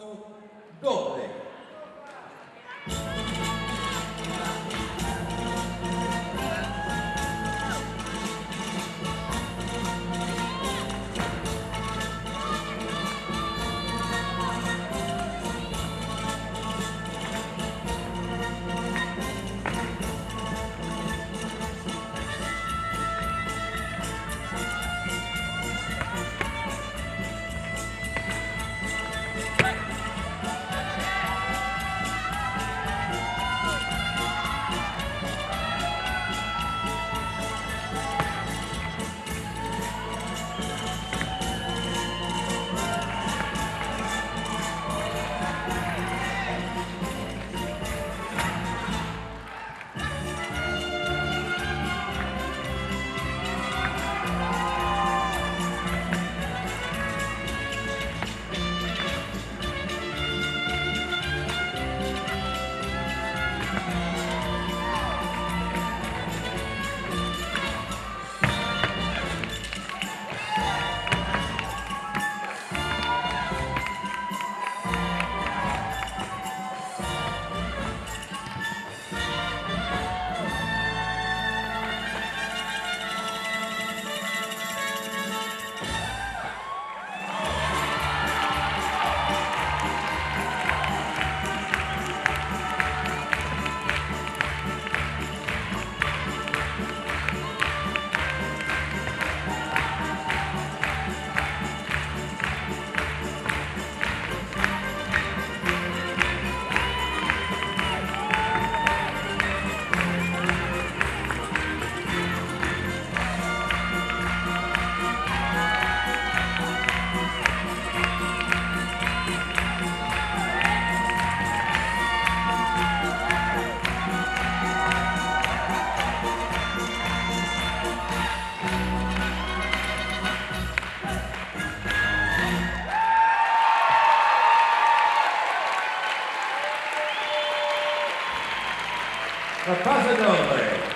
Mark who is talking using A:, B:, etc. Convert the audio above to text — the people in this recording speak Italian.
A: passo doble. A Casa Nova.